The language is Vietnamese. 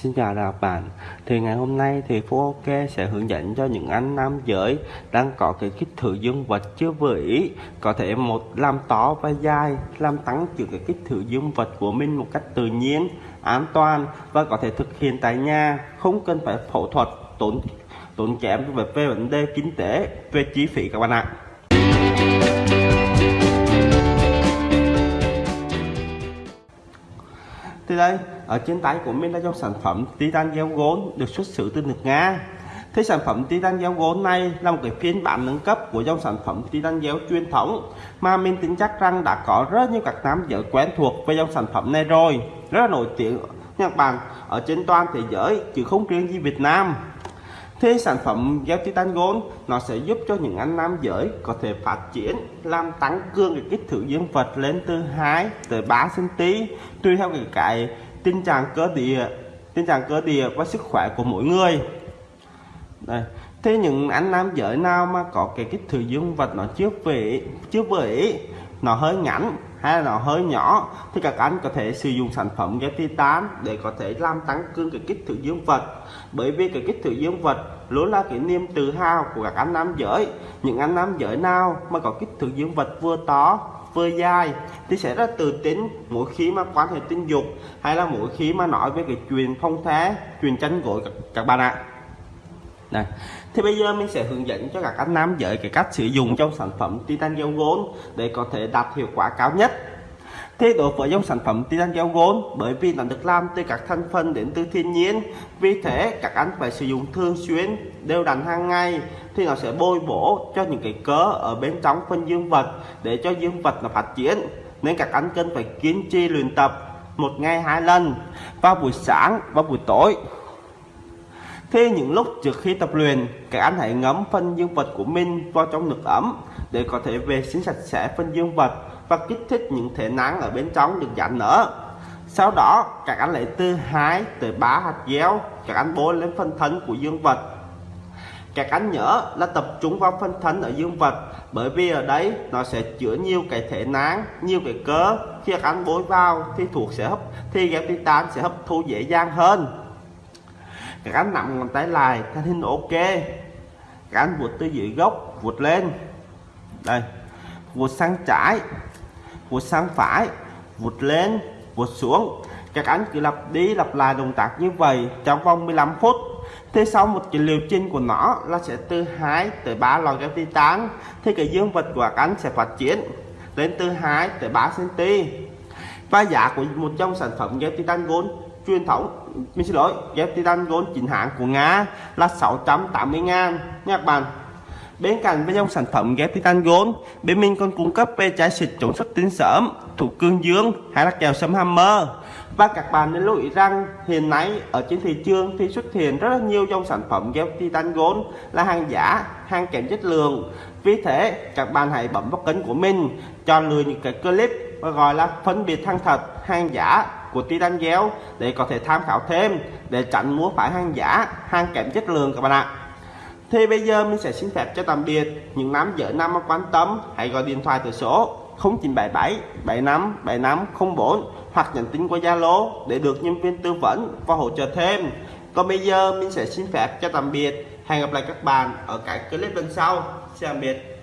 Xin chào các bạn. Thì ngày hôm nay thì Phú OK sẽ hướng dẫn cho những anh nam giới đang có cái kích thước dương vật chưa vừa ý Có thể một làm to và dài làm tăng trưởng cái kích thước dương vật của mình một cách tự nhiên, an toàn và có thể thực hiện tại nhà. Không cần phải phẫu thuật tốn tốn kém về, về vấn đề kinh tế, về chi phí các bạn ạ. Thì đây, ở trên tay của mình là dòng sản phẩm titan gel gold được xuất xứ từ nước Nga. Thế sản phẩm titan gel gold này là một cái phiên bản nâng cấp của dòng sản phẩm titan gel truyền thống mà mình tin chắc rằng đã có rất nhiều các nam giới quen thuộc với dòng sản phẩm này rồi, rất là nổi tiếng nhật bản ở trên toàn thế giới chứ không riêng gì Việt Nam. Thế sản phẩm gel titan gold nó sẽ giúp cho những anh nam giới có thể phát triển làm tăng cường cái kích thước dương vật lên từ 2 tới 3 cm tùy theo cái, cái tình trạng cơ địa tình trạng cơ địa và sức khỏe của mỗi người. Đây. Thế những anh nam giới nào mà có cái kích thước dương vật nó chưa về chưa về nó hơi ngắn hay là nó hơi nhỏ thì các anh có thể sử dụng sản phẩm ghép titan để có thể làm tăng cường cái kích thước dương vật. Bởi vì cái kích thước dương vật luôn là cái niềm tự hào của các anh nam giới. Những anh nam giới nào mà có kích thước dương vật vừa to vừa dài thì sẽ rất tự tin mỗi khi mà quan hệ tình dục hay là mỗi khi mà nói về cái chuyện phong thế chuyện tranh gội các, các bạn ạ này thì bây giờ mình sẽ hướng dẫn cho các anh nam giới cái cách sử dụng trong sản phẩm titan gel gold để có thể đạt hiệu quả cao nhất. Thế đối với dòng sản phẩm titan gel gold, bởi vì nó được làm từ các thành phần đến từ thiên nhiên, vì thế các anh phải sử dụng thường xuyên, đều đặn hàng ngày, thì nó sẽ bôi bổ cho những cái cớ ở bên trong phân dương vật để cho dương vật nó phát triển. Nên các anh cần phải kiên trì luyện tập một ngày hai lần, vào buổi sáng và buổi tối. Thế những lúc trước khi tập luyện, các anh hãy ngấm phân dương vật của mình vào trong nước ấm để có thể vệ sinh sạch sẽ phân dương vật và kích thích những thể nắng ở bên trong được giảm nở. Sau đó, các anh lấy từ 2 tới 3 hạt gel, các anh bôi lên phân thân của dương vật. Các anh nhớ là tập trung vào phân thân ở dương vật bởi vì ở đấy nó sẽ chứa nhiều cái thể nắng, nhiều cái cơ. Khi các anh bôi vào thì thuộc sẽ hấp thì gel titan sẽ hấp thu dễ dàng hơn cán nặng nằm ngón tay lại thanh hình ok. Cán vuột từ dưới gốc vuột lên. Đây vuột sang trái vuột sang phải vuột lên vuột xuống. Các anh cứ lặp đi lặp lại động tác như vậy trong vòng 15 phút. Thế sau một cái liều trình của nó là sẽ từ 2 tới 3 lò gel titan thì cái dương vật của các anh sẽ phát triển lên từ 2 tới 3 cm và giá của một trong sản phẩm gel titan gold truyền thống, mình xin lỗi, ghép titan gold chính hãng của Nga là 680 ngàn. Nha các bạn, Bên cạnh với dòng sản phẩm ghép titan gold bên mình còn cung cấp về trái xịt chống xuất tinh sớm thuộc cương dương hay là kèo sấm hammer. Và các bạn nên lưu ý rằng hiện nay ở trên thị trường thì xuất hiện rất là nhiều dòng sản phẩm ghép titan gold là hàng giả, hàng kém chất lượng. Vì thế, các bạn hãy bấm vào kênh của mình cho lừa những cái clip và gọi là phân biệt hàng thật, hàng giả của Titan Gel để có thể tham khảo thêm, để tránh mua phải hàng giả hàng kém chất lượng các bạn ạ. Thì bây giờ mình sẽ xin phép cho tạm biệt những nam giới nam mà quan tâm, hãy gọi điện thoại từ số 0977 75 75 04 hoặc nhắn tin qua Zalo để được nhân viên tư vấn và hỗ trợ thêm. Còn bây giờ mình sẽ xin phép cho tạm biệt. Hẹn gặp lại các bạn ở các clip bên sau. Xin tạm biệt.